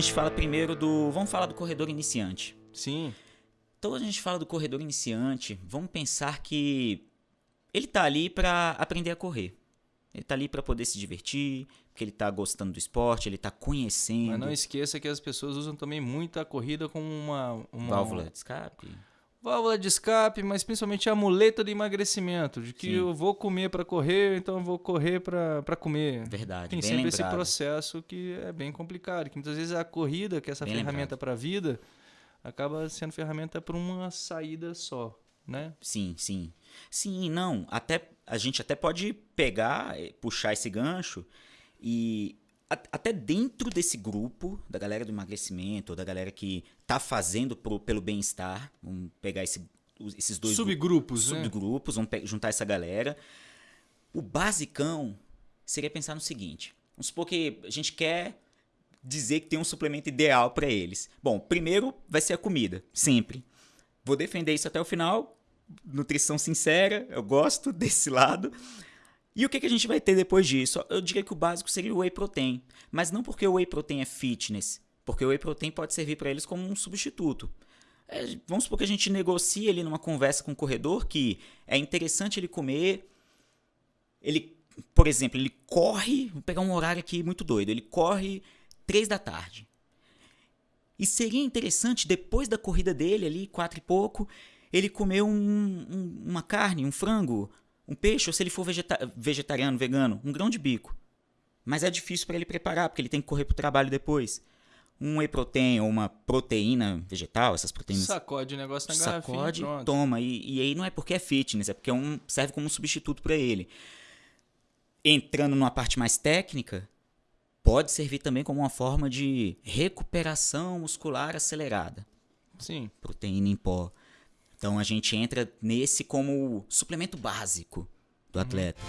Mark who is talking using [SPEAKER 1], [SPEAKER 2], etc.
[SPEAKER 1] gente fala primeiro do. Vamos falar do corredor iniciante.
[SPEAKER 2] Sim.
[SPEAKER 1] Então a gente fala do corredor iniciante, vamos pensar que ele tá ali para aprender a correr. Ele tá ali para poder se divertir, porque ele tá gostando do esporte, ele tá conhecendo.
[SPEAKER 2] Mas não esqueça que as pessoas usam também muito a corrida como uma, uma
[SPEAKER 1] válvula de escape.
[SPEAKER 2] Válvula de escape, mas principalmente a muleta de emagrecimento, de que
[SPEAKER 1] Sim.
[SPEAKER 2] eu vou comer para correr, então eu vou correr para comer.
[SPEAKER 1] Verdade,
[SPEAKER 2] Tem sempre esse
[SPEAKER 1] lembrado.
[SPEAKER 2] processo que é bem complicado, que muitas vezes a corrida, que é essa
[SPEAKER 1] Bem
[SPEAKER 2] ferramenta para a vida, acaba sendo ferramenta para uma saída só, né?
[SPEAKER 1] Sim, sim. Sim, não. Até a gente até pode pegar, eh, puxar esse gancho e até dentro desse grupo da galera do emagrecimento, ou da galera que tá fazendo pro- pelo bem-estar, vamos pegar esse- esses dois gru-
[SPEAKER 2] Subgrupos, né?
[SPEAKER 1] subgrupos, vamos juntar essa galera. O basicão seria pensar no seguinte: vamos supor que a gente quer dizer que tem um suplemento ideal para eles. Bom, primeiro vai ser a comida, sempre. Vou defender isso até o final. Nutrição sincera, eu gosto desse lado. E o que, que a gente vai ter depois disso? Eu diria que o básico seria o whey protein. Mas não porque o whey protein é fitness. Porque o whey protein pode servir para eles como um substituto. É, vamos supor que a gente negocie ali numa conversa com o corredor que é interessante ele comer. Ele, por exemplo, ele corre. Vou pegar um horário aqui muito doido. Ele corre três da tarde. E seria interessante, depois da corrida dele, ali, quatro e pouco, ele comer um- um- uma carne, um frango, um peixe, ou se ele for vegeta- vegetariano, vegano, um grão de bico. Mas é difícil para ele preparar, porque ele tem que correr pro trabalho depois. Um whey protein ou uma proteína vegetal, essas proteínas
[SPEAKER 2] Sacode o negócio na garrafinha,
[SPEAKER 1] sacode,
[SPEAKER 2] pronto.
[SPEAKER 1] toma. E, e aí não é porque é fitness, é porque é um, serve como um substituto para ele. Entrando numa parte mais técnica, pode servir também como uma forma de recuperação muscular acelerada.
[SPEAKER 2] Sim.
[SPEAKER 1] Proteína em pó. Então a gente entra nesse como suplemento básico do atleta.